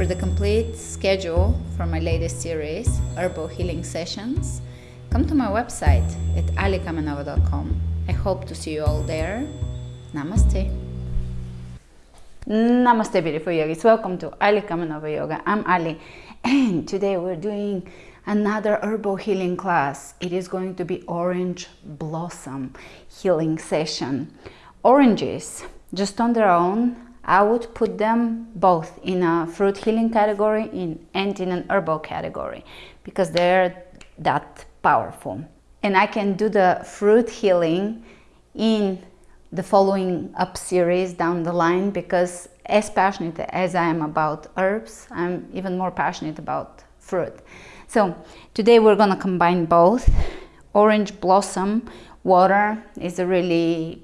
For the complete schedule for my latest series, Herbal Healing Sessions, come to my website at alikamenova.com. I hope to see you all there. Namaste. Namaste, beautiful yogis. Welcome to Ali Kamenova Yoga. I'm Ali, and today we're doing another herbal healing class. It is going to be orange blossom healing session. Oranges, just on their own, I would put them both in a fruit healing category and in an herbal category because they're that powerful. And I can do the fruit healing in the following up series down the line because as passionate as I am about herbs, I'm even more passionate about fruit. So today we're to combine both. Orange blossom water is a really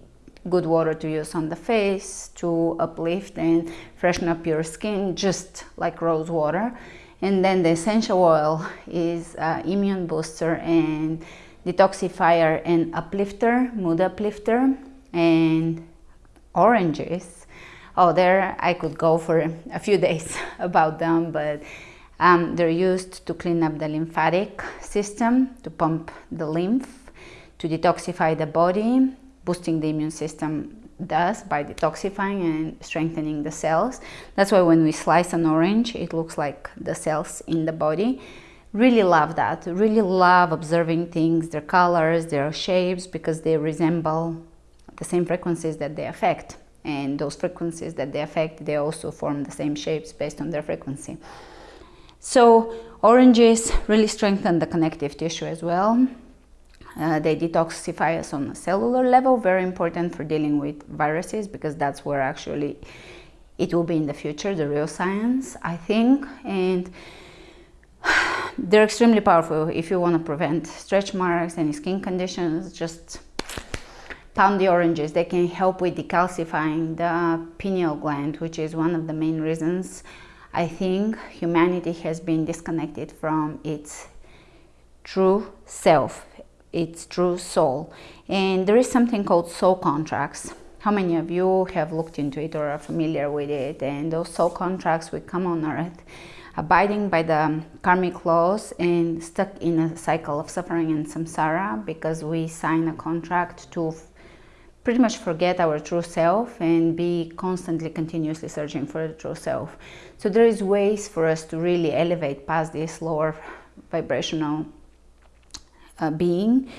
good water to use on the face to uplift and freshen up your skin just like rose water. And then the essential oil is uh, immune booster and detoxifier and uplifter, mood uplifter and oranges. Oh, there I could go for a few days about them, but um, they're used to clean up the lymphatic system, to pump the lymph, to detoxify the body, boosting the immune system does by detoxifying and strengthening the cells. That's why when we slice an orange, it looks like the cells in the body. Really love that. Really love observing things, their colors, their shapes, because they resemble the same frequencies that they affect. And those frequencies that they affect, they also form the same shapes based on their frequency. So oranges really strengthen the connective tissue as well. Uh, they detoxify us on a cellular level, very important for dealing with viruses because that's where actually it will be in the future, the real science, I think. And they're extremely powerful if you want to prevent stretch marks, any skin conditions, just pound the oranges. They can help with decalcifying the pineal gland, which is one of the main reasons I think humanity has been disconnected from its true self, its true soul. And there is something called soul contracts. How many of you have looked into it or are familiar with it? And those soul contracts, we come on earth abiding by the karmic laws and stuck in a cycle of suffering and samsara because we sign a contract to pretty much forget our true self and be constantly continuously searching for the true self so there is ways for us to really elevate past this lower vibrational uh, being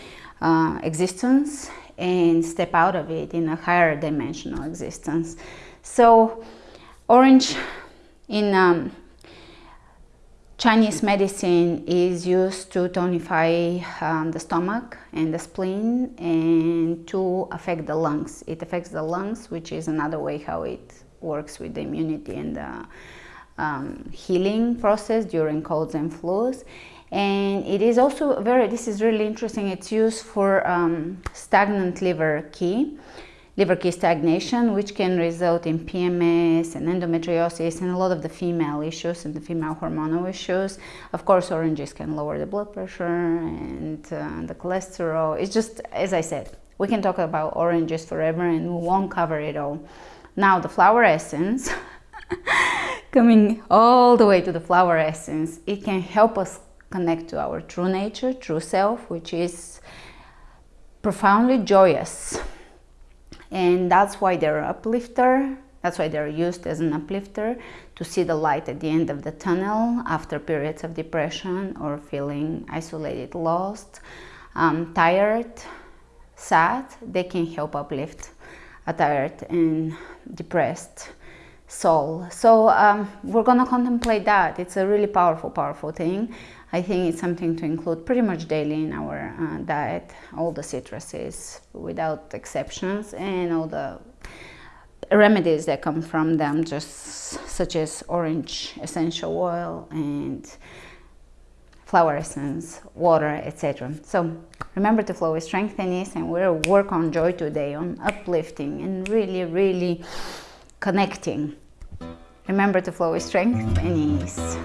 uh, existence and step out of it in a higher dimensional existence so orange in um, Chinese medicine is used to tonify um, the stomach and the spleen and to affect the lungs. It affects the lungs, which is another way how it works with the immunity and the um, healing process during colds and flus. And it is also very, this is really interesting, it's used for um, stagnant liver qi liver qi stagnation, which can result in PMS and endometriosis and a lot of the female issues and the female hormonal issues. Of course, oranges can lower the blood pressure and uh, the cholesterol. It's just, as I said, we can talk about oranges forever and we won't cover it all. Now, the flower essence, coming all the way to the flower essence, it can help us connect to our true nature, true self, which is profoundly joyous. And that's why they're uplifter. That's why they're used as an uplifter to see the light at the end of the tunnel after periods of depression or feeling isolated lost um, tired sad. They can help uplift a tired and depressed soul. So um, we're gonna contemplate that. It's a really powerful powerful thing. I think it's something to include pretty much daily in our uh, diet, all the citruses without exceptions and all the remedies that come from them, just such as orange essential oil and flower essence, water, etc. So remember to flow with strength and ease and we'll work on joy today, on uplifting and really, really connecting. Remember to flow with strength and ease.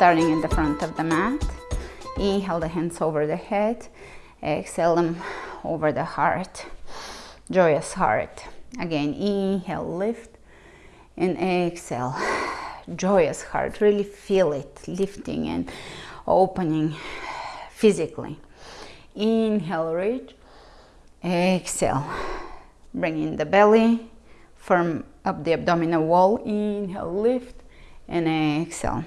starting in the front of the mat. Inhale the hands over the head. Exhale them over the heart. Joyous heart. Again, inhale, lift, and exhale. Joyous heart. Really feel it lifting and opening physically. Inhale, reach. Exhale. Bring in the belly. Firm up the abdominal wall. Inhale, lift, and exhale.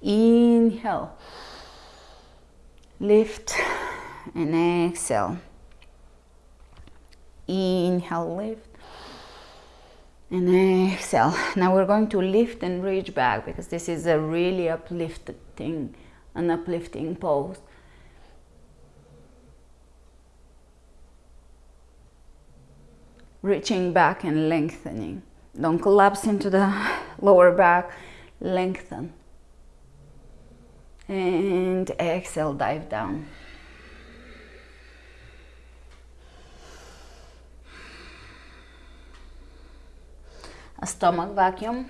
Inhale, lift, and exhale. Inhale, lift, and exhale. Now we're going to lift and reach back because this is a really uplifting, an uplifting pose. Reaching back and lengthening. Don't collapse into the lower back, lengthen. And exhale, dive down. A stomach vacuum.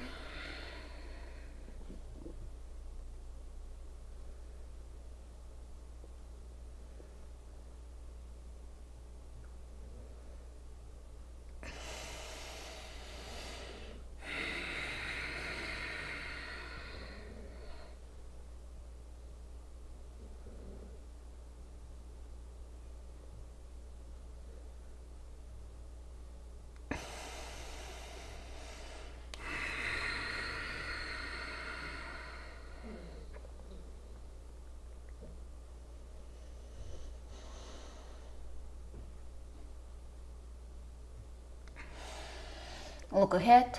Look ahead,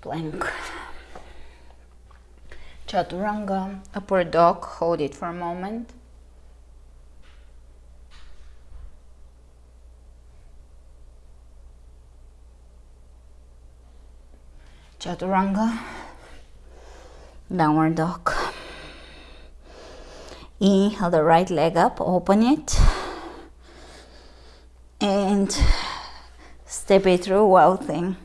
plank. Chaturanga, upward dog, hold it for a moment. Chaturanga, downward dog. Inhale the right leg up, open it. And it through wild thing.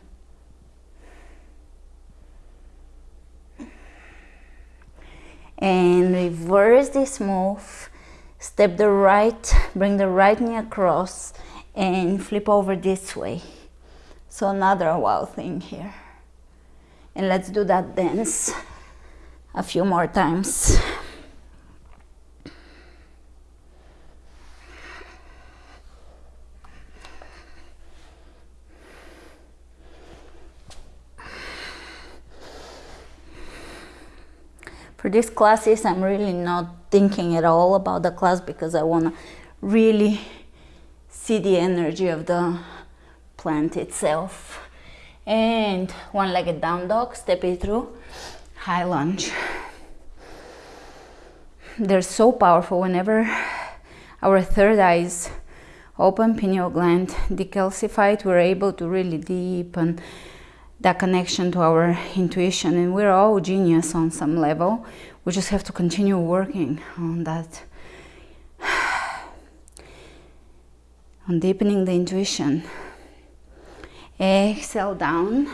And reverse this move. Step the right, bring the right knee across and flip over this way. So another wild thing here. And let's do that dance a few more times. For these classes I'm really not thinking at all about the class because I want to really see the energy of the plant itself. And one-legged down dog step it through. High lunge. They're so powerful. Whenever our third eye is open pineal gland decalcified we're able to really deepen that connection to our intuition and we're all genius on some level. We just have to continue working on that on deepening the intuition. Exhale down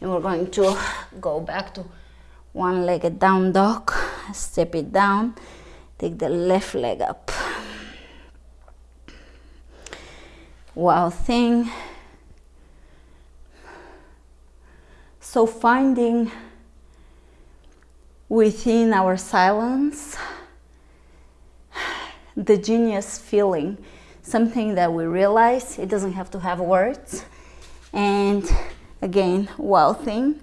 and we're going to go back to one-legged down dog. Step it down. Take the left leg up. Wild thing So finding within our silence the genius feeling, something that we realize it doesn't have to have words. And again, wild thing,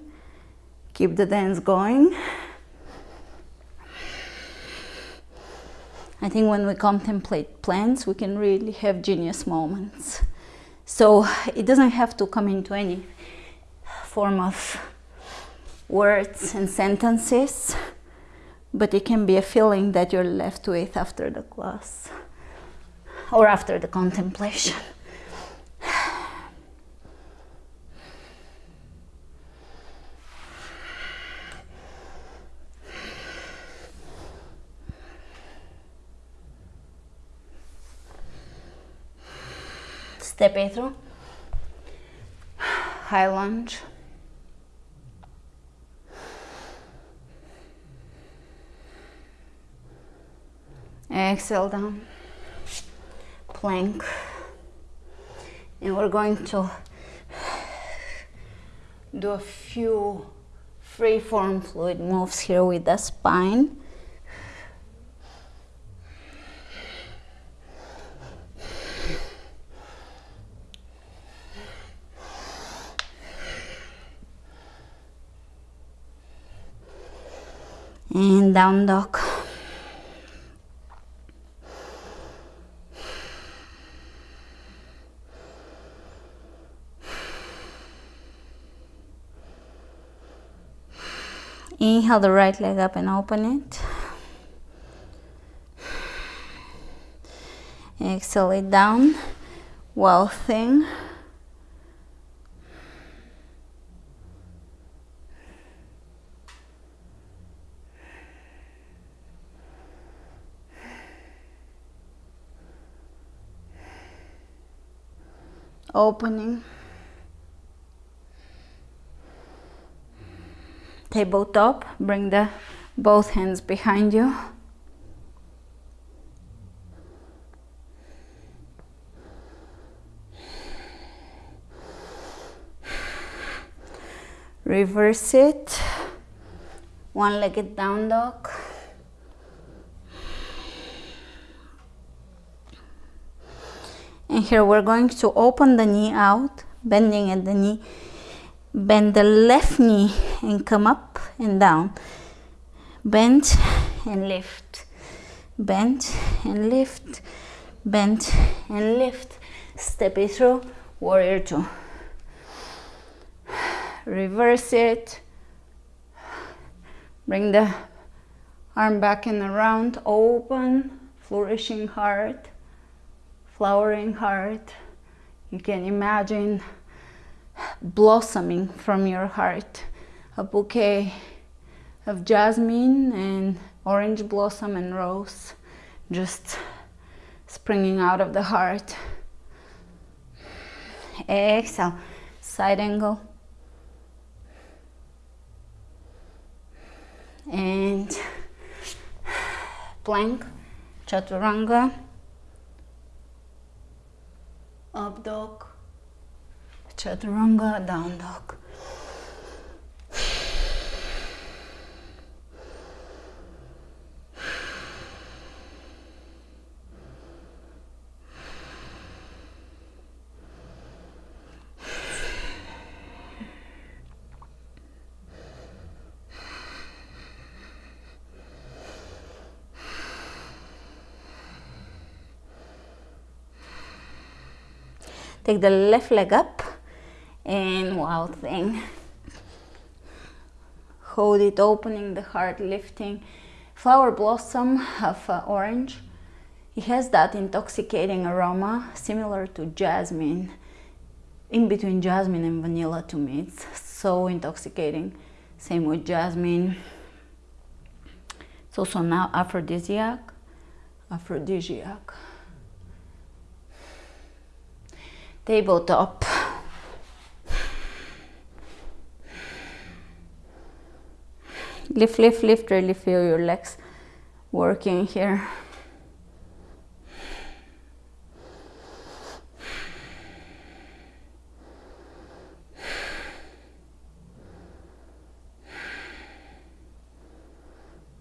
keep the dance going. I think when we contemplate plants, we can really have genius moments. So it doesn't have to come into any form of words and sentences, but it can be a feeling that you're left with after the class or after the contemplation. Step it through. High lunge. Exhale down. Plank. And we're going to do a few free form fluid moves here with the spine. And down dog Inhale the right leg up and open it. Exhale it down, wild thing. Opening. Tabletop bring the both hands behind you. Reverse it. One legged down dog. And here we're going to open the knee out bending at the knee bend the left knee and come up and down. Bend and lift. Bend and lift. Bend and lift. Step it through warrior two. Reverse it. Bring the arm back and around open flourishing heart. Flowering heart. You can imagine blossoming from your heart. A bouquet of jasmine and orange blossom and rose just springing out of the heart. Exhale, side angle. And plank, chaturanga, up dog, chaturanga down dog. Take the left leg up and wild thing. Hold it, opening the heart, lifting. Flower blossom of uh, orange. It has that intoxicating aroma similar to jasmine. In between jasmine and vanilla to me, it's so intoxicating. Same with jasmine. It's also now aphrodisiac. Aphrodisiac. Tabletop. Lift lift lift really feel your legs working here.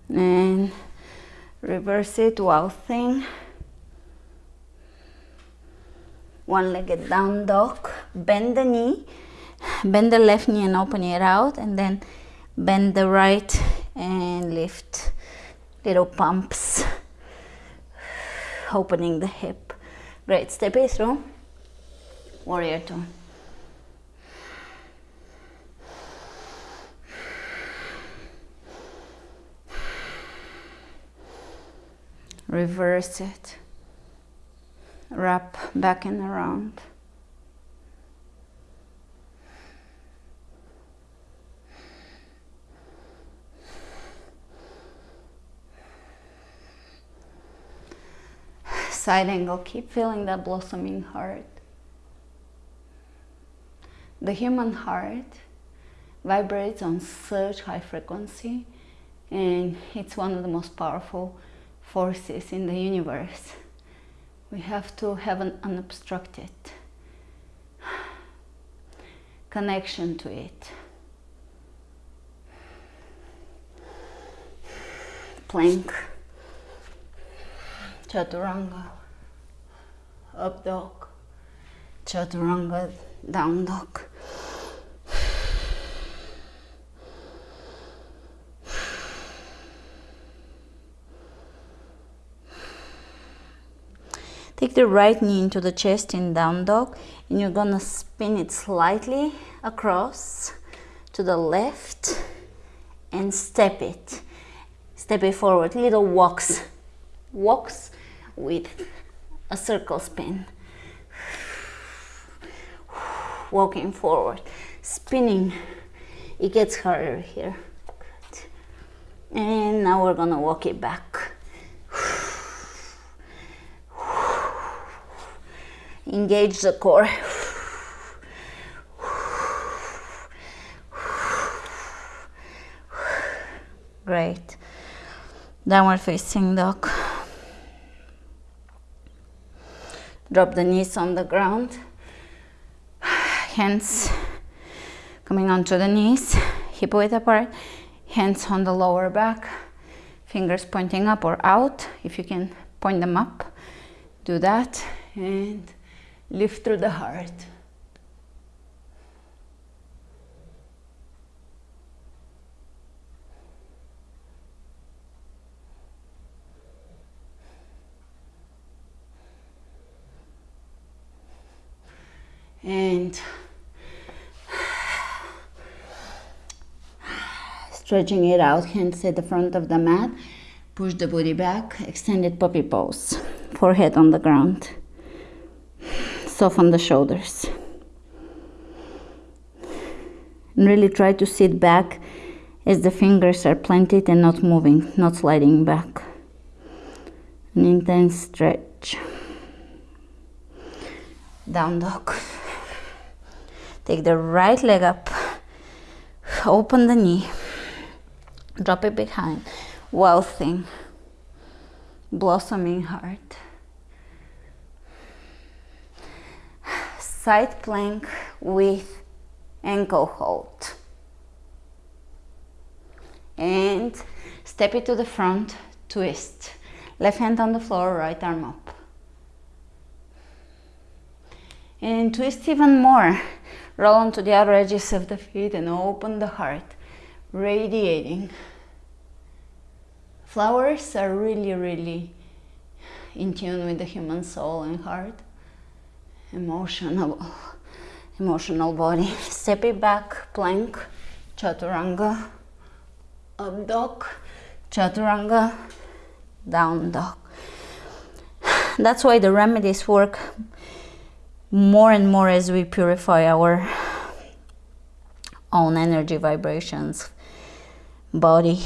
And reverse it wild thing. One-legged down dog. Bend the knee. Bend the left knee and open it out and then bend the right and lift little pumps opening the hip. Great. Step it through warrior two. Reverse it. Wrap back and around side angle, keep feeling that blossoming heart. The human heart vibrates on such high frequency and it's one of the most powerful forces in the universe. We have to have an unobstructed connection to it. Plank, Chaturanga, up dog, Chaturanga, down dog. Take the right knee into the chest in down dog and you're gonna spin it slightly across to the left and step it. Step it forward, little walks. Walks with a circle spin. Walking forward, spinning. It gets harder here. And now we're gonna walk it back. Engage the core. Great. Downward facing dog. Drop the knees on the ground. Hands coming onto the knees, hip width apart. Hands on the lower back. Fingers pointing up or out. If you can point them up, do that. And lift through the heart. And stretching it out, hands at the front of the mat. Push the booty back, extended puppy pose, forehead on the ground soften the shoulders. And really try to sit back as the fingers are planted and not moving, not sliding back. An intense stretch. Down dog. Take the right leg up, open the knee, drop it behind, wild thing, blossoming heart. side plank with ankle hold. And step it to the front, twist. Left hand on the floor, right arm up. And twist even more. Roll onto the outer edges of the feet and open the heart, radiating. Flowers are really, really in tune with the human soul and heart. Emotional emotional body. Step it back plank chaturanga. Up dog chaturanga. Down dog. That's why the remedies work more and more as we purify our own energy vibrations body.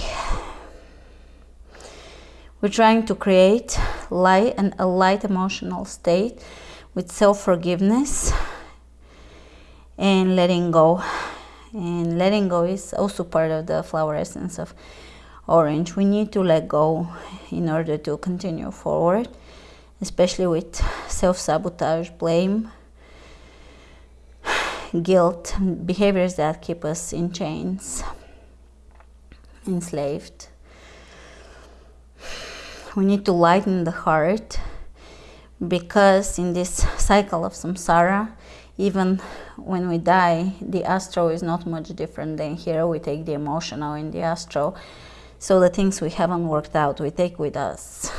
We're trying to create light and a light emotional state with self-forgiveness and letting go. And letting go is also part of the flower essence of orange. We need to let go in order to continue forward especially with self-sabotage blame guilt behaviors that keep us in chains enslaved. We need to lighten the heart because in this cycle of samsara even when we die the astral is not much different than here. We take the emotional in the astral so the things we haven't worked out we take with us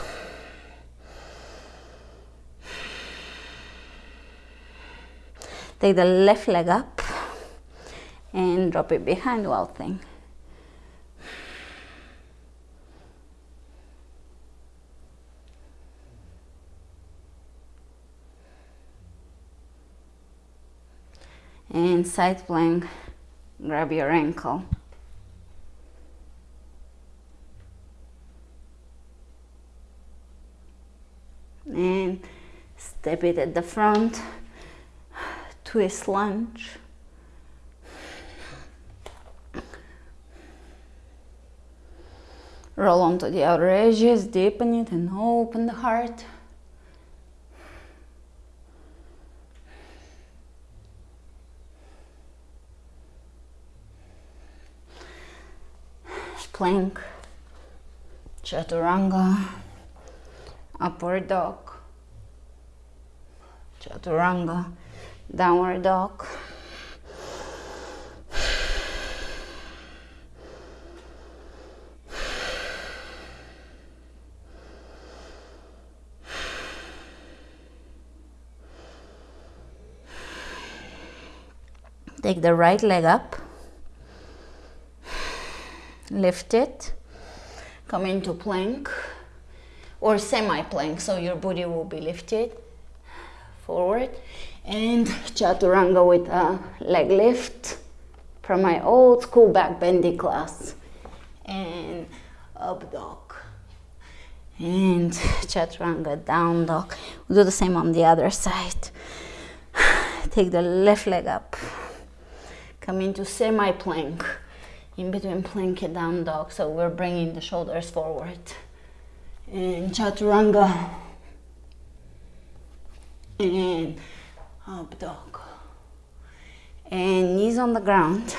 take the left leg up and drop it behind wild thing. And side plank grab your ankle. And step it at the front twist lunge Roll onto the outer edges, deepen it and open the heart. Plank, Chaturanga, Upward Dog, Chaturanga, Downward Dog. Take the right leg up, lift it, come into plank or semi-plank so your booty will be lifted forward and chaturanga with a leg lift from my old school back bendy class and up dog. And chaturanga down dog. We'll do the same on the other side. Take the left leg up. Come into semi-plank in between plank and down dog. So we're bringing the shoulders forward. And chaturanga. And Oh, up oh, dog and knees on the ground.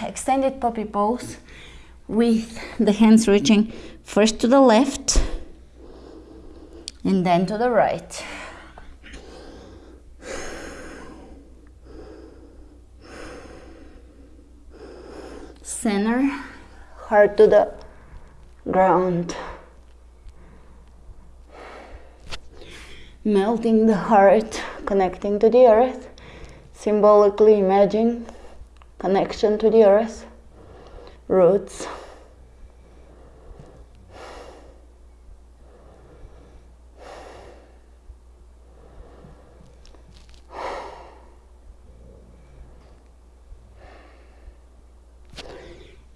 Extended puppy pose with the hands reaching first to the left and then to the right. Center, heart to the ground. Melting the heart, connecting to the earth, symbolically imagine connection to the earth, roots.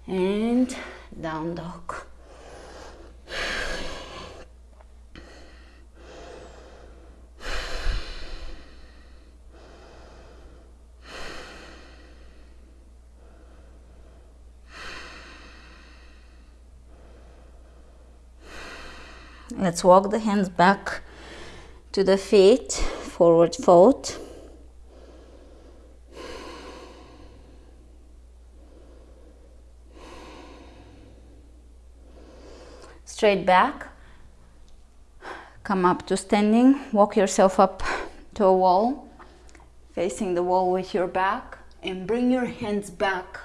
and down dog. Let's walk the hands back to the feet, forward fold. straight back. Come up to standing. Walk yourself up to a wall facing the wall with your back and bring your hands back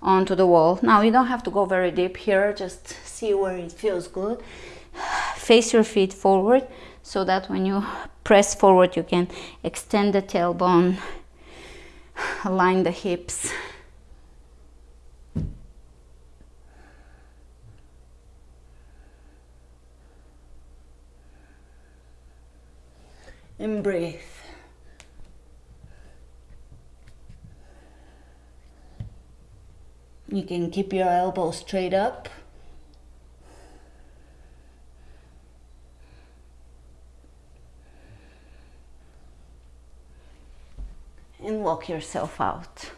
onto the wall. Now you don't have to go very deep here. Just see where it feels good face your feet forward so that when you press forward you can extend the tailbone align the hips and breathe. You can keep your elbows straight up. And walk yourself out.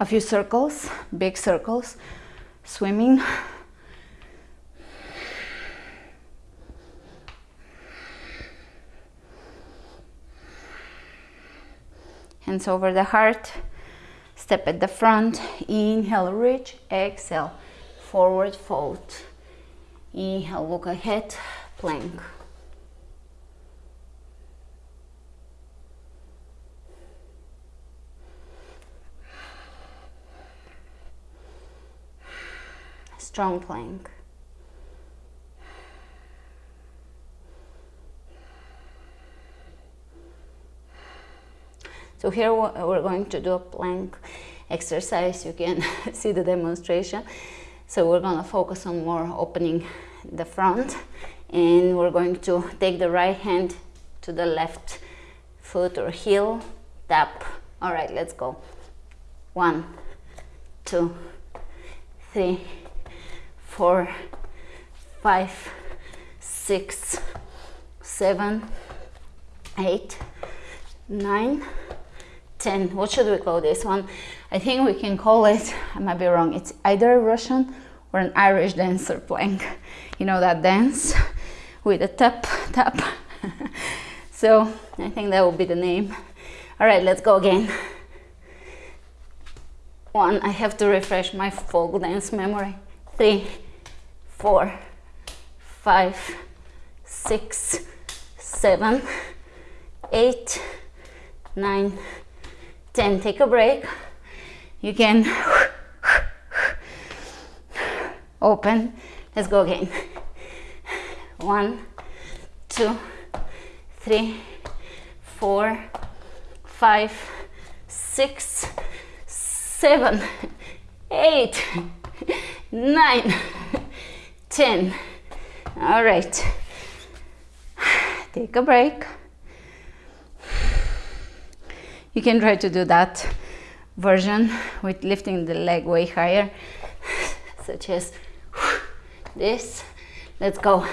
A few circles, big circles, swimming. hands over the heart step at the front inhale reach exhale forward fold inhale look ahead plank strong plank So here we're going to do a plank exercise. You can see the demonstration. So we're going to focus on more opening the front and we're going to take the right hand to the left foot or heel, tap. All right, let's go. One, two, three, four, five, six, seven, eight, nine, 10. What should we call this one? I think we can call it, I might be wrong, it's either a Russian or an Irish dancer plank. You know that dance with a tap, tap. so I think that will be the name. All right, let's go again. One, I have to refresh my folk dance memory. Three, four, five, six, seven, eight, nine, ten. Take a break. You can open. Let's go again. One, two, three, four, five, six, seven, eight, nine, ten. All right. Take a break. You can try to do that version with lifting the leg way higher, such as this. Let's go.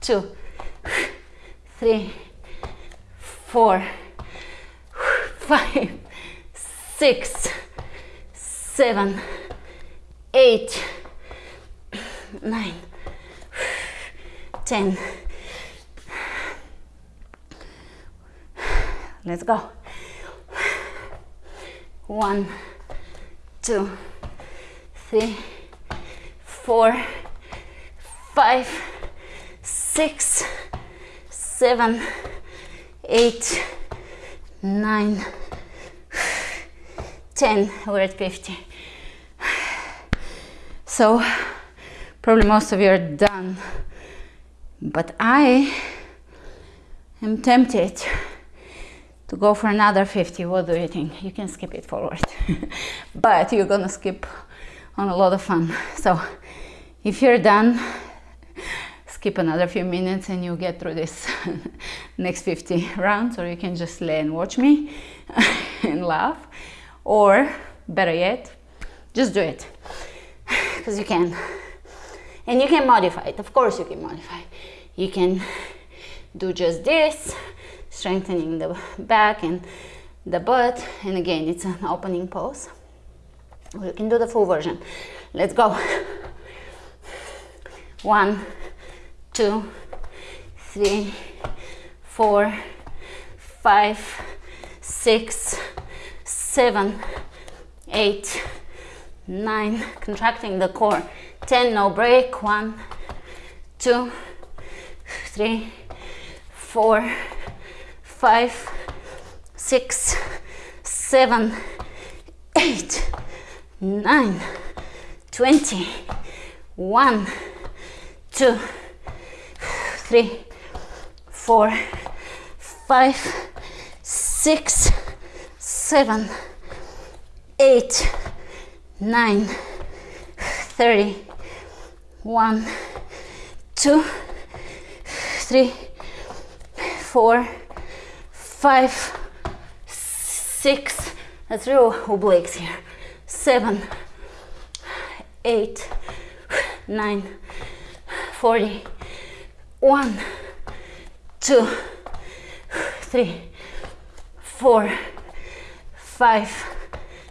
Two, three, four, five, six, seven, eight, nine, ten. Let's go. One, two, three, four, five, six, seven, eight, nine, ten. We're at 50. So, probably most of you are done, but I am tempted to go for another 50 what do you think? You can skip it forward. But you're gonna skip on a lot of fun. So if you're done skip another few minutes and you get through this next 50 rounds or you can just lay and watch me and laugh. Or better yet just do it. Because you can and you can modify it. Of course you can modify. You can do just this strengthening the back and the butt. And again it's an opening pose. You can do the full version. Let's go. One two three four five six seven eight nine. Contracting the core 10 no break. One two three four five, six, seven, eight, nine, twenty, one, two, three, four, five, six, seven, eight, nine, thirty, one, two, three, four five, six, that's real obliques here, seven, eight, nine, forty, one, two, three, four, five,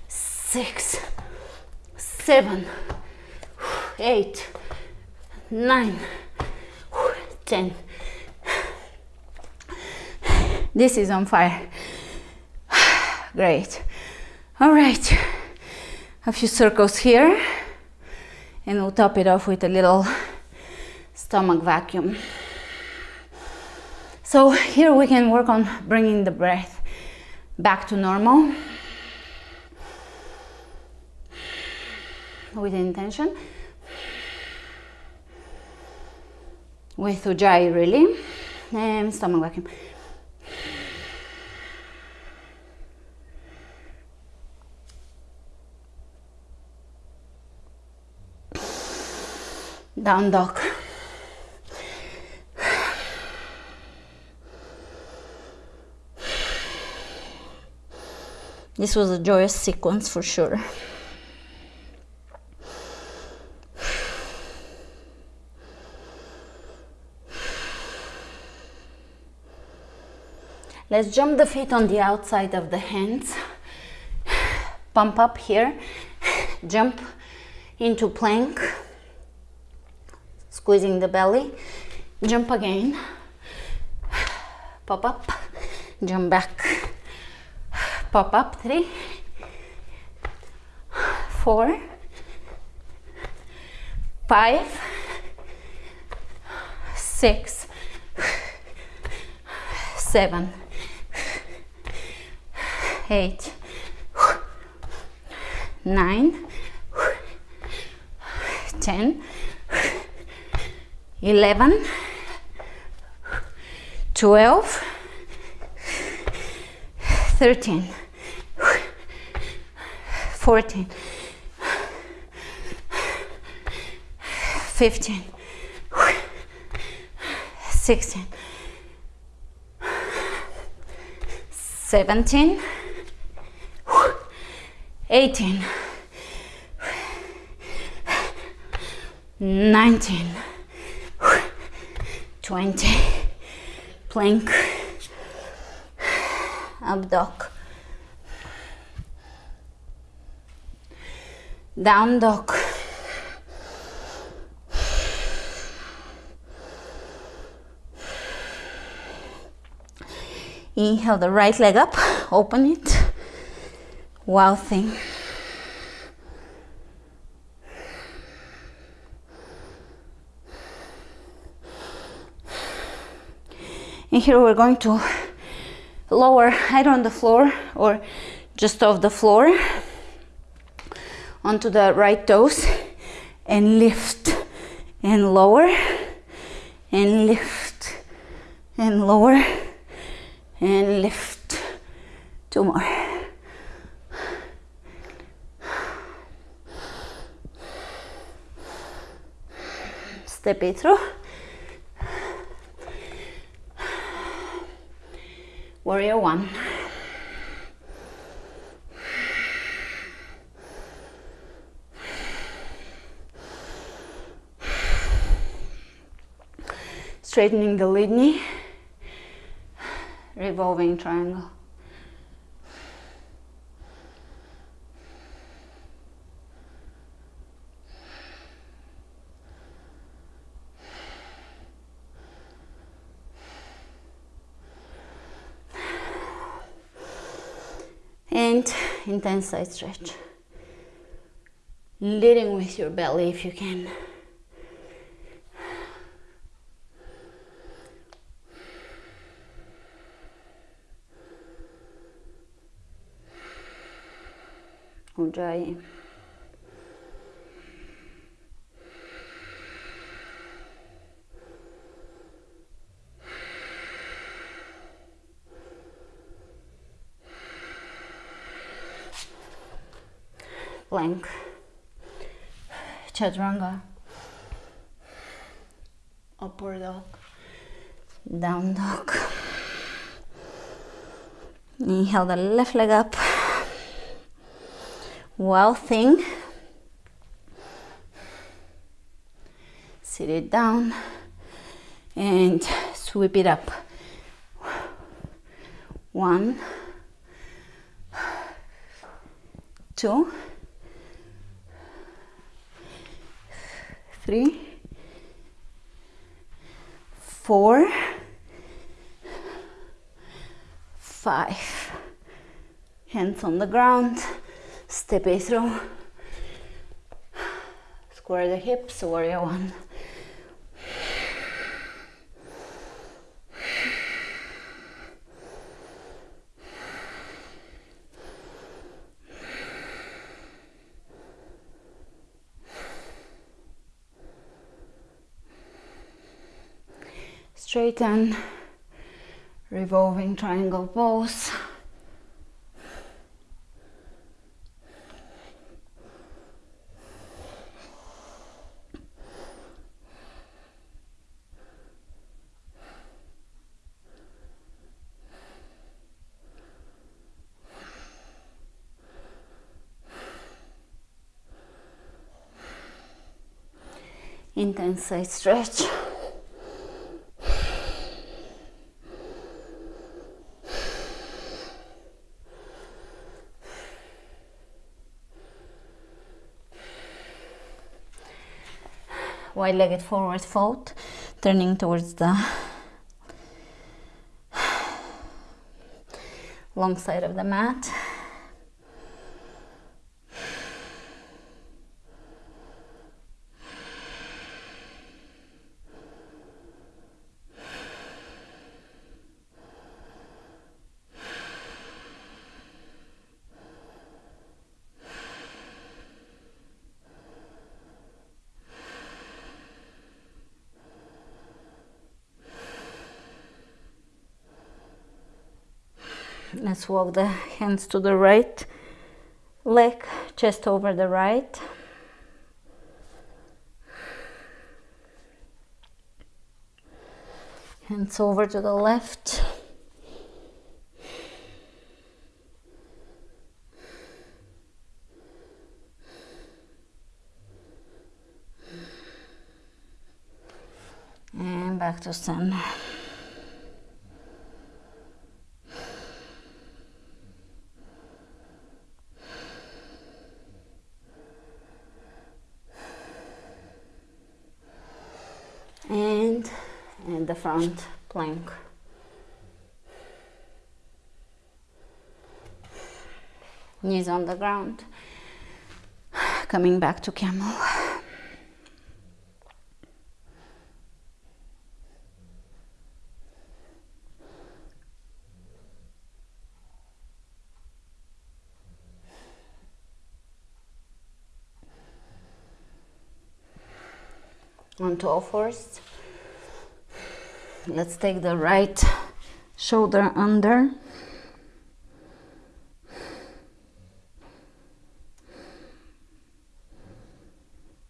six, seven, eight, nine, ten. This is on fire. Great. All right. A few circles here. And we'll top it off with a little stomach vacuum. So here we can work on bringing the breath back to normal with intention. With Ujjayi really. And stomach vacuum. down dog. This was a joyous sequence for sure. Let's jump the feet on the outside of the hands. Pump up here. Jump into plank. Squeezing the belly. Jump again. Pop up. Jump back. Pop up. Three. Four. Five. Six. Seven eight nine ten eleven twelve thirteen fourteen fifteen sixteen seventeen 18 19 20 plank up down dog inhale the right leg up open it wild thing. And here we're going to lower head on the floor or just off the floor onto the right toes and lift and lower and lift and lower and lift. Two more step it through warrior one. Straightening the lead knee revolving triangle and intense side stretch leading with your belly if you can Ujjayi. Plank. Chaturanga. Upward dog. Down dog. Inhale the left leg up wild thing sit it down and sweep it up one two three four five. Hands on the ground step it through. Square the hips warrior one straighten revolving triangle pose intense side stretch wide-legged forward fold, turning towards the long side of the mat. Let's walk the hands to the right leg, chest over the right. Hands over to the left. And back to center. and and the front plank knees on the ground. Coming back to camel. Onto all fours. Let's take the right shoulder under.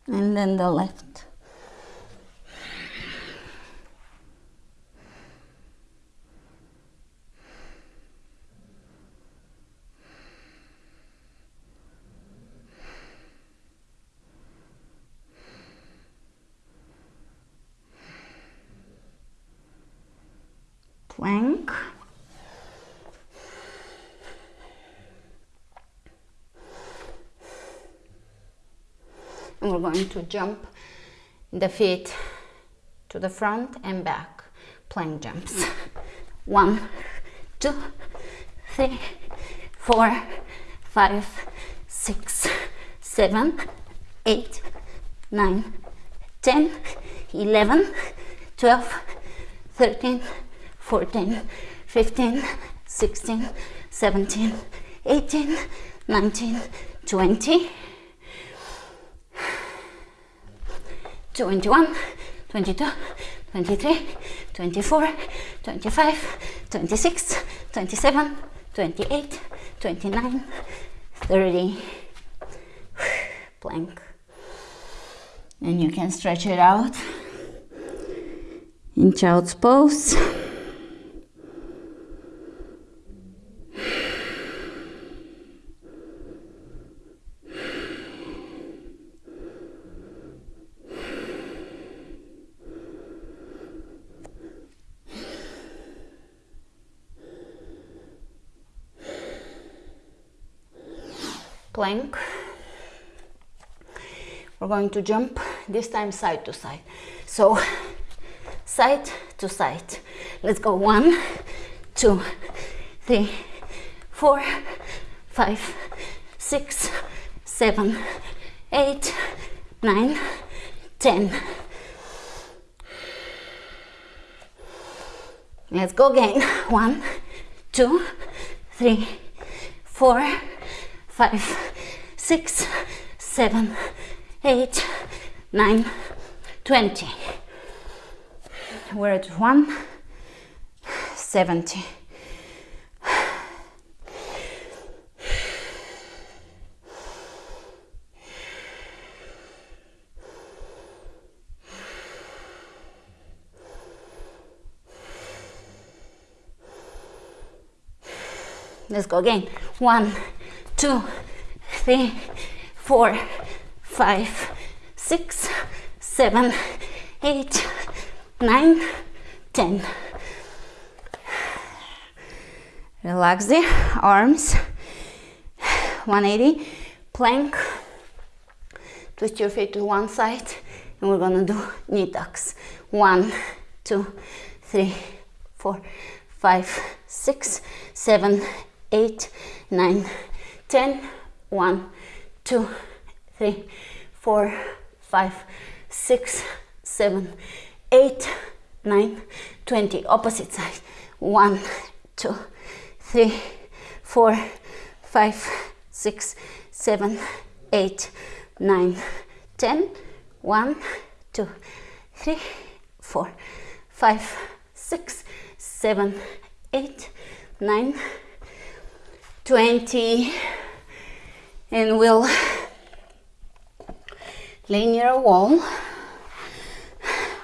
And then the left. plank. And we're going to jump the feet to the front and back, plank jumps. One, two, three, four, five, six, seven, eight, nine, ten, eleven, twelve, thirteen. 14, 15, 16, 17, 18, 19, 20, 21, 22, 23, 24, 25, 26, 27, 28, 29, 30. Plank. And you can stretch it out in child's pose. Plank. We're going to jump this time side to side. So side to side. Let's go one, two, three, four, five, six, seven, eight, nine, ten. Let's go again. One, two, three, four, five, six, seven, eight, nine, twenty. We're at one seventy. Let's go again. One, two, three, four, five, six, seven, eight, nine, ten. Relax the arms. 180 plank. Twist your feet to one side and we're gonna do knee tucks. One, two, three, four, five, six, seven, eight, nine, ten. One, two, three, four, five, six, seven, eight, nine, twenty. Opposite side. One, two, three, four, five, six, seven, eight, nine, ten. One, two, three, four, five, six, seven, eight, nine, twenty, and we'll lay near a wall,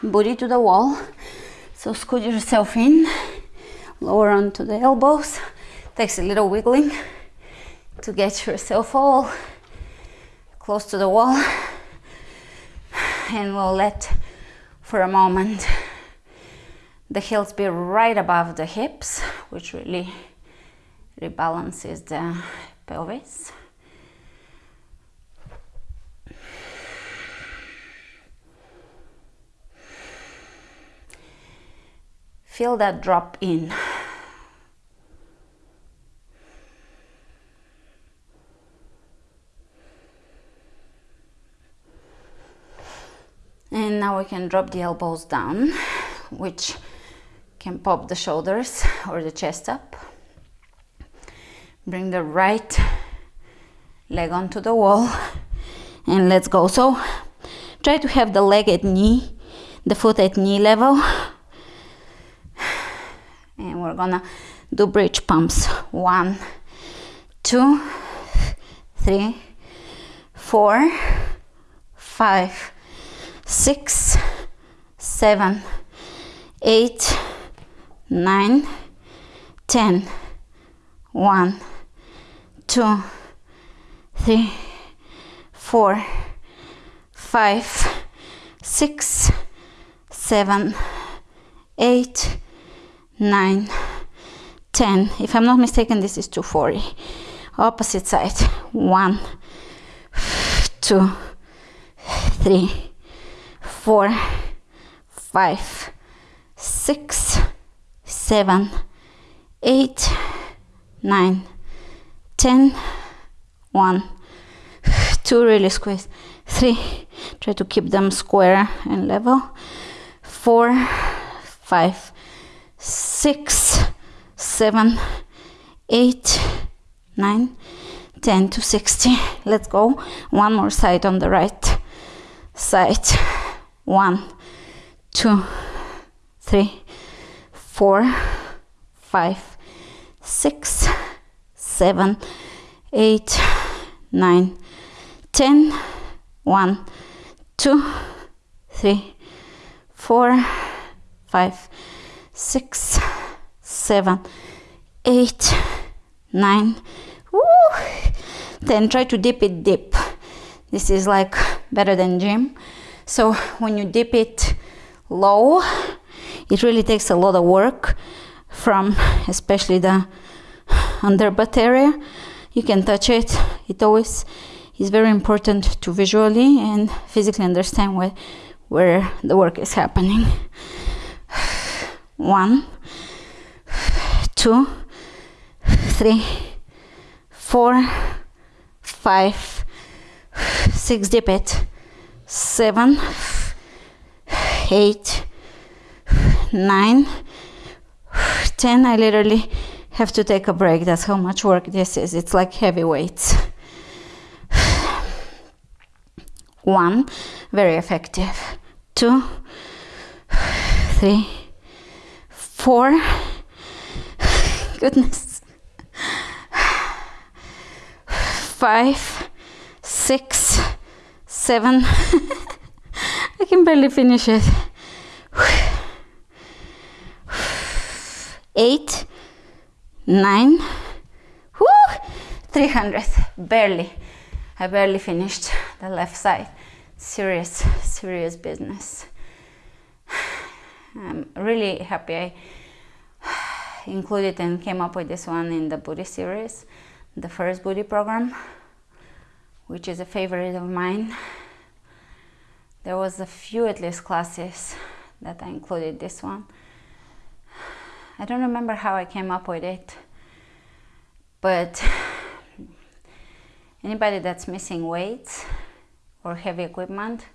booty to the wall. So scoot yourself in, lower onto the elbows. Takes a little wiggling to get yourself all close to the wall and we'll let for a moment the heels be right above the hips which really rebalances the pelvis feel that drop in? And now we can drop the elbows down which can pop the shoulders or the chest up. Bring the right leg onto the wall and let's go. So try to have the leg at knee the foot at knee level and we're gonna do bridge pumps one two three four five six, seven, eight, nine, ten. One, two, three, four, five, six, seven, eight, nine, ten. If I'm not mistaken, this is 240. Opposite side. One, two, three four, five, six, seven, eight, nine, ten, one, two, really squeeze, three, try to keep them square and level, four, five, six, seven, eight, nine, ten to 60. Let's go. One more side on the right side one, two, three, four, five, six, seven, eight, nine, ten. One, two, three, four, five, six, seven, eight, nine. Woo! Then try to dip it deep. This is like better than gym. So when you dip it low, it really takes a lot of work from especially the under butt area. You can touch it. It always is very important to visually and physically understand where, where the work is happening. One, two, three, four, five, six, dip it seven, eight, nine, ten. I literally have to take a break. That's how much work this is. It's like heavy weights. One, very effective. Two, three, four. Goodness. Five, six, seven. I can barely finish it. Eight, nine, whoo, 300, barely. I barely finished the left side. Serious, serious business. I'm really happy I included and came up with this one in the booty series, the first booty program which is a favorite of mine. there was a few at least classes that I included this one. I don't remember how I came up with it, but anybody that's missing weights or heavy equipment,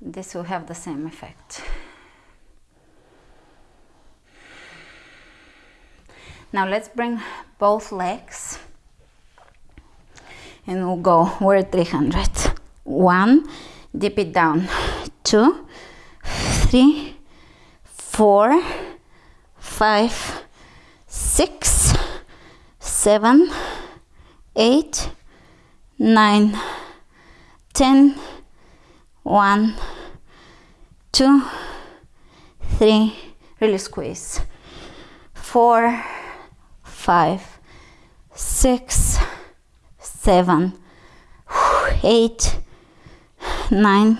this will have the same effect. Now let's bring both legs and we'll go, we're at 300. One, dip it down. Two, three, four, five, six, seven, eight, nine, ten, one, two, three, really squeeze, four, five, six, seven, eight, nine,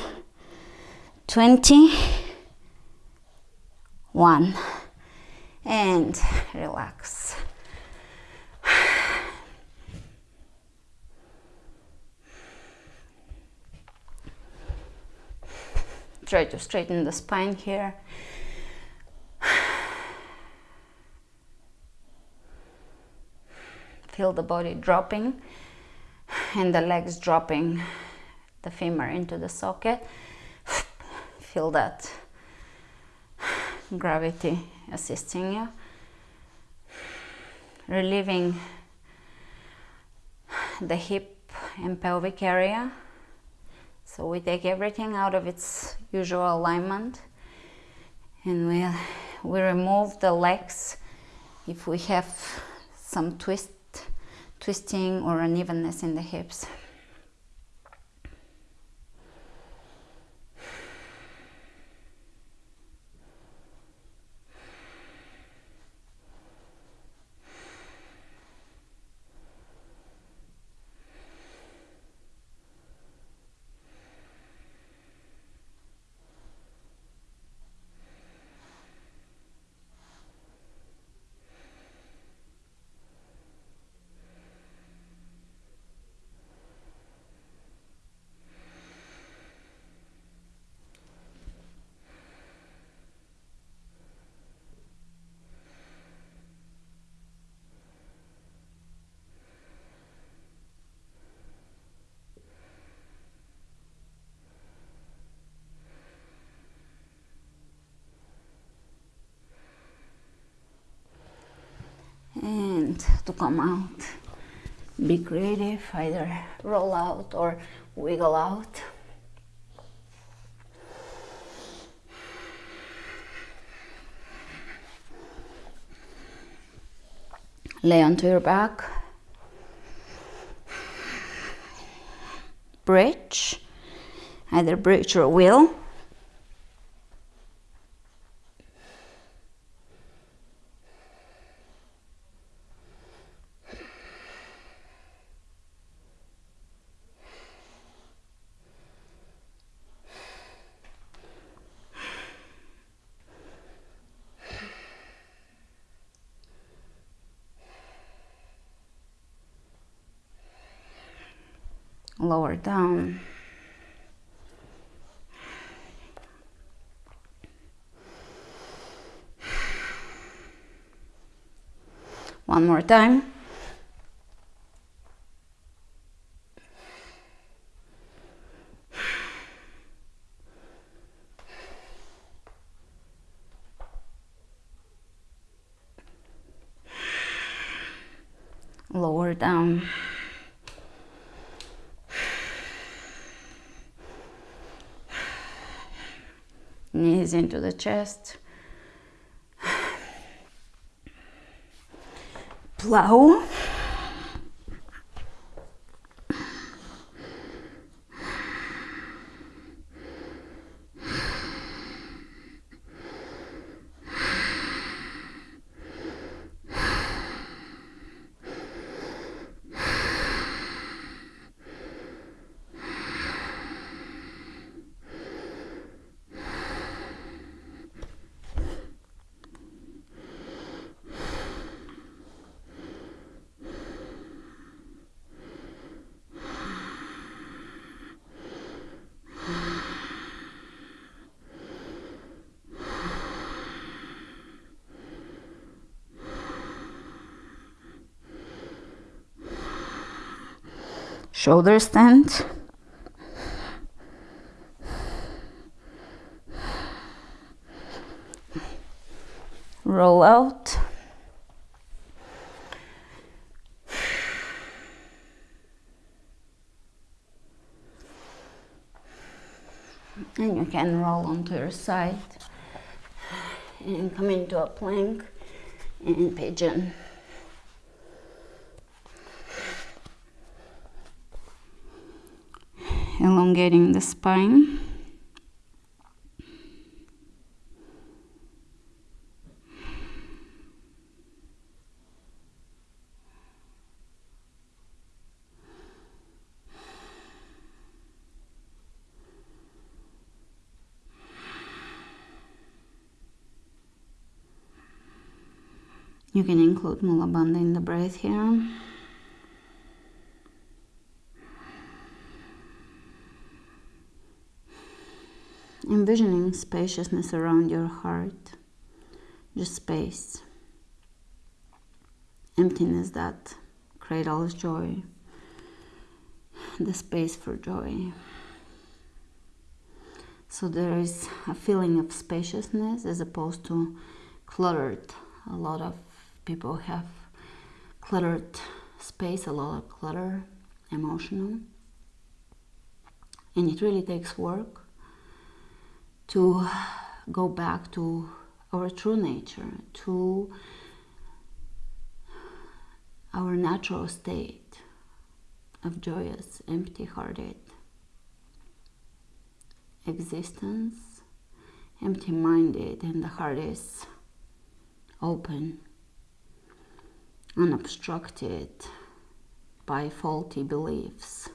twenty, one, and relax. Try to straighten the spine here. Feel the body dropping and the legs dropping the femur into the socket. Feel that gravity assisting you. Relieving the hip and pelvic area. So we take everything out of its usual alignment and we, we remove the legs if we have some twist twisting or unevenness in the hips. and to come out. Be creative either roll out or wiggle out. Lay onto your back. Bridge. Either bridge or wheel lower down. Um, one more time. Lower down. knees into the chest. Plow. Shoulder stand. Roll out. And you can roll onto your side and come into a plank and pigeon. Elongating the spine. You can include Mula Bandha in the breath here. Envisioning spaciousness around your heart, just space, emptiness that cradles joy, the space for joy. So there is a feeling of spaciousness as opposed to cluttered. A lot of people have cluttered space, a lot of clutter, emotional. And it really takes work to go back to our true nature, to our natural state of joyous, empty hearted existence, empty minded, and the heart is open, unobstructed by faulty beliefs.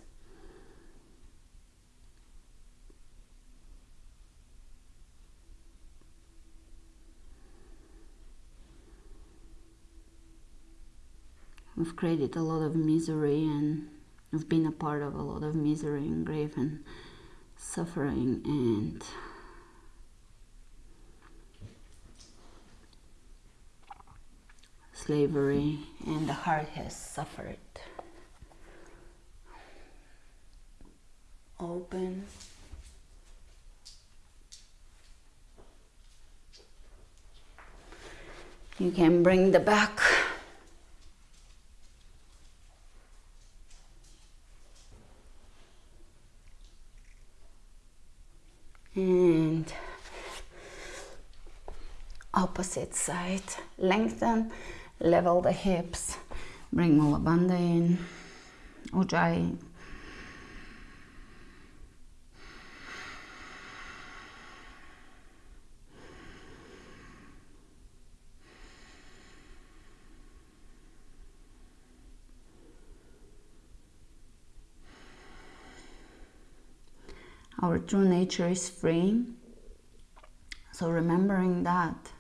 We've created a lot of misery and we've been a part of a lot of misery and grief and suffering and slavery and the heart has suffered. Open. You can bring the back and side lengthen level the hips bring Mula Bandha in Ujjayi our true nature is free. So remembering that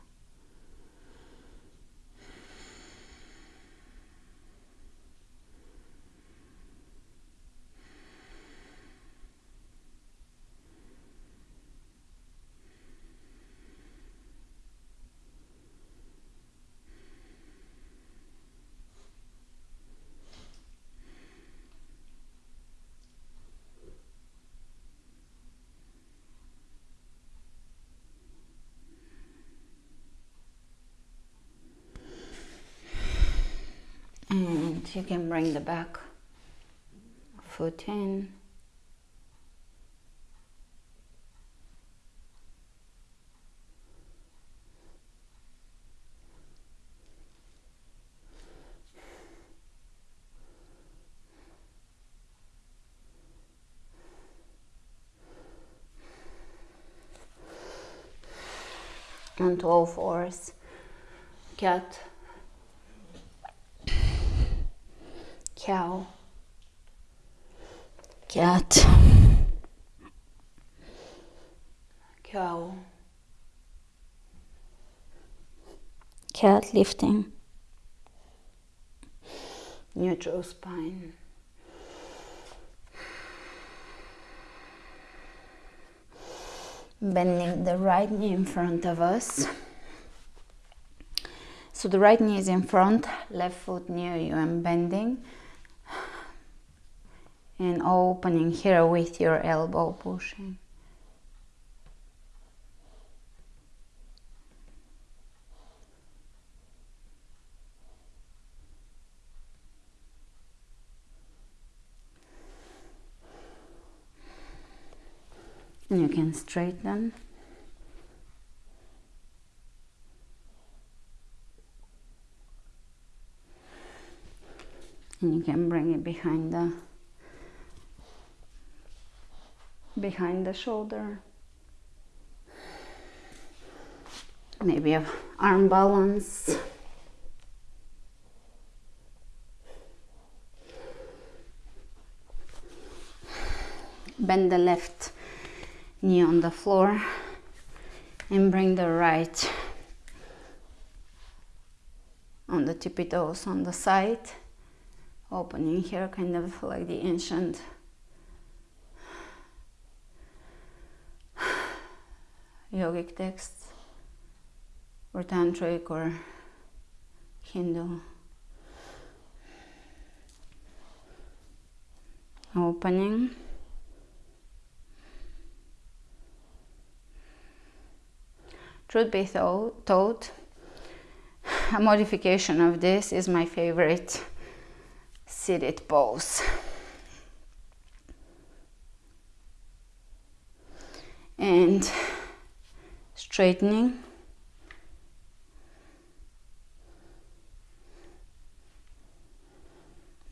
you can bring the back foot in onto all fours cat cow, cat, cow, cat lifting, neutral spine. Bending the right knee in front of us. So the right knee is in front, left foot near you. I'm bending and opening here with your elbow pushing. And you can straighten. And you can bring it behind the behind the shoulder. Maybe a arm balance. Bend the left knee on the floor and bring the right on the tippy toes on the side opening here kind of like the ancient yogic texts or tantric or Hindu. Opening. Truth be told a modification of this is my favorite seated pose. And straightening.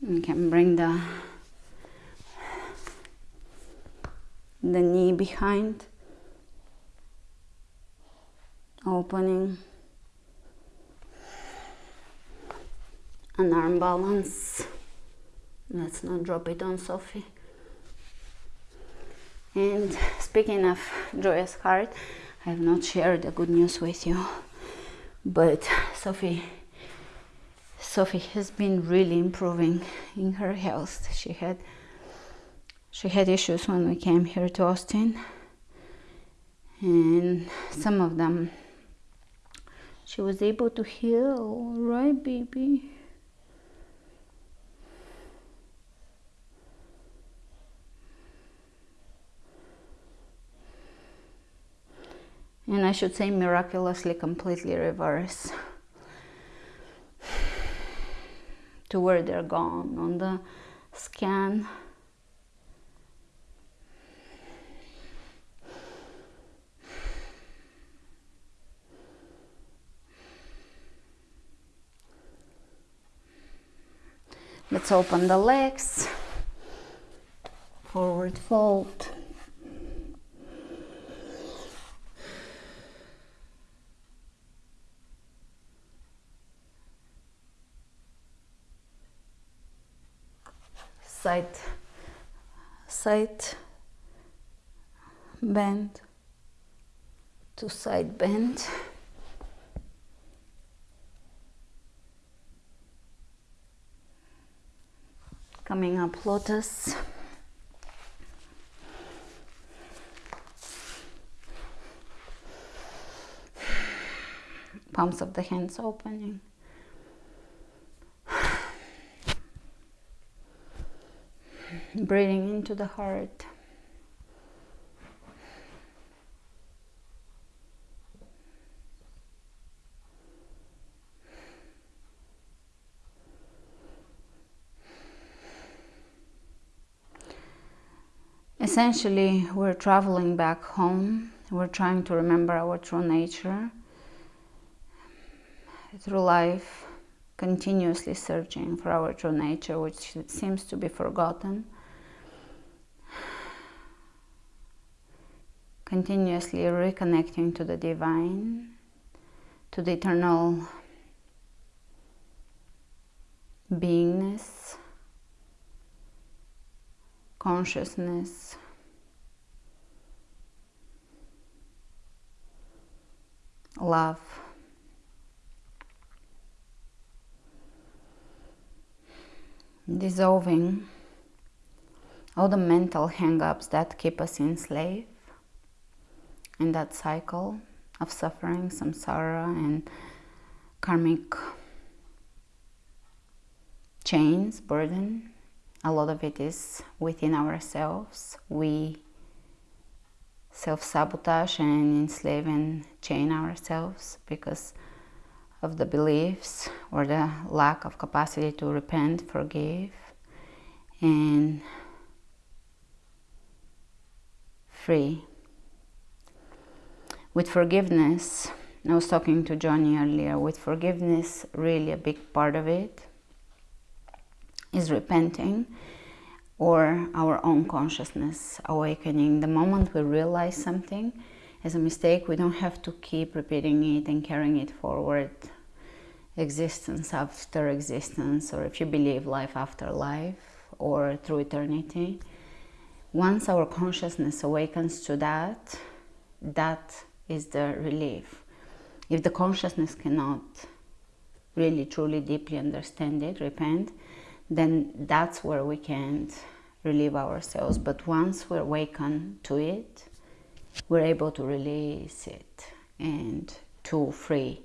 You can bring the the knee behind. Opening. An arm balance. Let's not drop it on Sophie. And speaking of joyous heart I have not shared the good news with you but Sophie Sophie has been really improving in her health. She had she had issues when we came here to Austin and some of them she was able to heal right baby and I should say miraculously completely reverse to where they're gone on the scan. Let's open the legs, forward fold. Side side bend to side bend coming up lotus. Palms of the hands opening breathing into the heart. Essentially, we're traveling back home. We're trying to remember our true nature through life continuously searching for our true nature, which seems to be forgotten. Continuously reconnecting to the divine, to the eternal beingness, consciousness. Love. dissolving all the mental hang-ups that keep us enslaved in that cycle of suffering, samsara, and karmic chains, burden, a lot of it is within ourselves. We self sabotage and enslave and chain ourselves because of the beliefs or the lack of capacity to repent, forgive, and free. With forgiveness, I was talking to Johnny earlier, with forgiveness, really a big part of it is repenting or our own consciousness awakening. The moment we realize something as a mistake, we don't have to keep repeating it and carrying it forward, existence after existence, or if you believe life after life, or through eternity. Once our consciousness awakens to that, that is the relief. If the consciousness cannot really, truly, deeply understand it, repent, then that's where we can't relieve ourselves. But once we awaken to it, we're able to release it and to free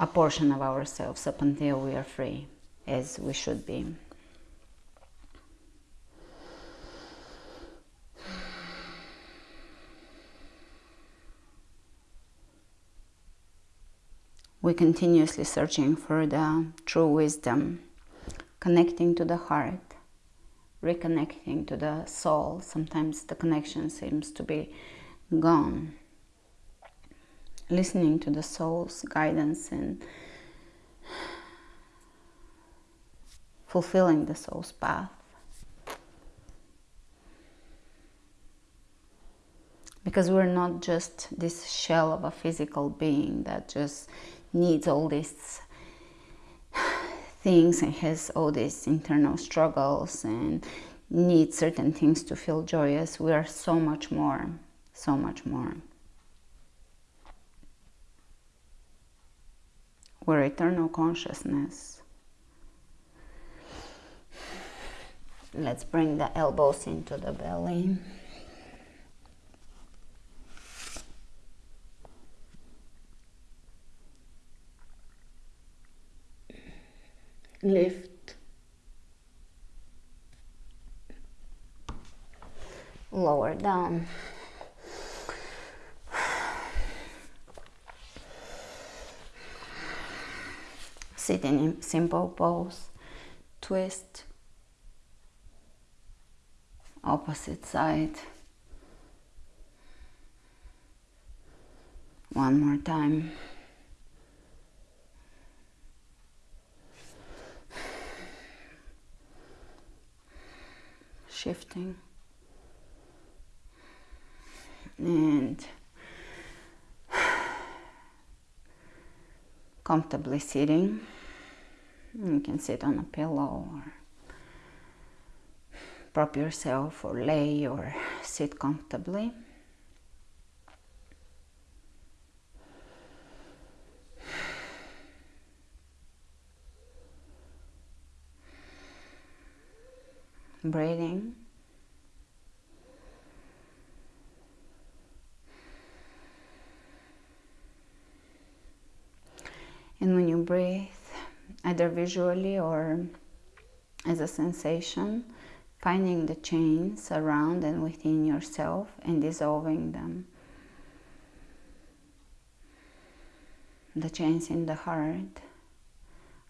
a portion of ourselves up until we are free, as we should be. We're continuously searching for the true wisdom connecting to the heart, reconnecting to the soul. Sometimes the connection seems to be gone. Listening to the soul's guidance and fulfilling the soul's path. Because we're not just this shell of a physical being that just needs all these things and has all these internal struggles and needs certain things to feel joyous. We are so much more, so much more. We're eternal consciousness. Let's bring the elbows into the belly. Lift, lower down. Sitting in simple pose, twist, opposite side. One more time. Shifting and comfortably sitting. You can sit on a pillow or prop yourself or lay or sit comfortably. breathing. And when you breathe, either visually or as a sensation, finding the chains around and within yourself and dissolving them. The chains in the heart,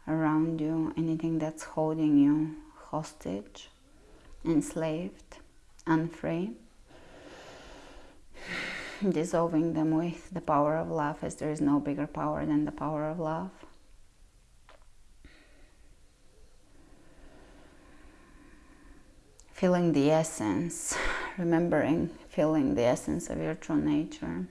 around you, anything that's holding you hostage enslaved, unfree, dissolving them with the power of love, as there is no bigger power than the power of love. Feeling the essence, remembering, feeling the essence of your true nature.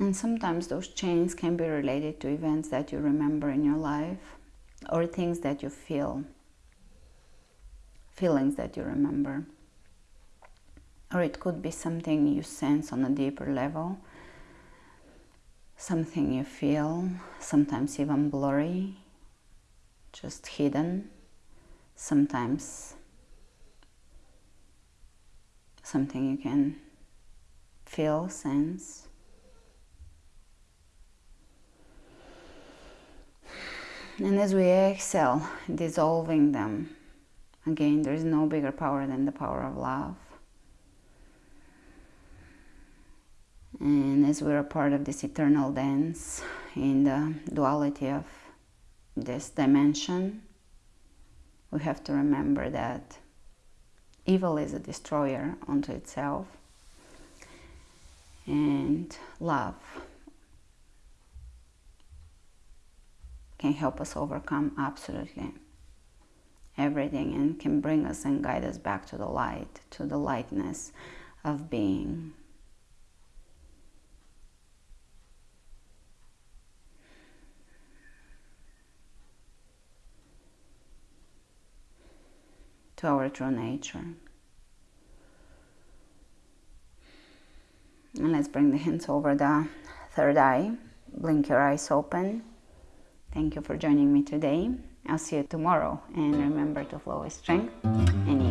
And sometimes those chains can be related to events that you remember in your life or things that you feel, feelings that you remember. Or it could be something you sense on a deeper level, something you feel, sometimes even blurry, just hidden, sometimes something you can feel, sense. And as we exhale, dissolving them, again, there is no bigger power than the power of love. And as we're a part of this eternal dance in the duality of this dimension, we have to remember that evil is a destroyer unto itself and love can help us overcome absolutely everything and can bring us and guide us back to the light, to the lightness of being. To our true nature. And let's bring the hands over the third eye. Blink your eyes open. Thank you for joining me today. I'll see you tomorrow and remember to flow with strength and ease.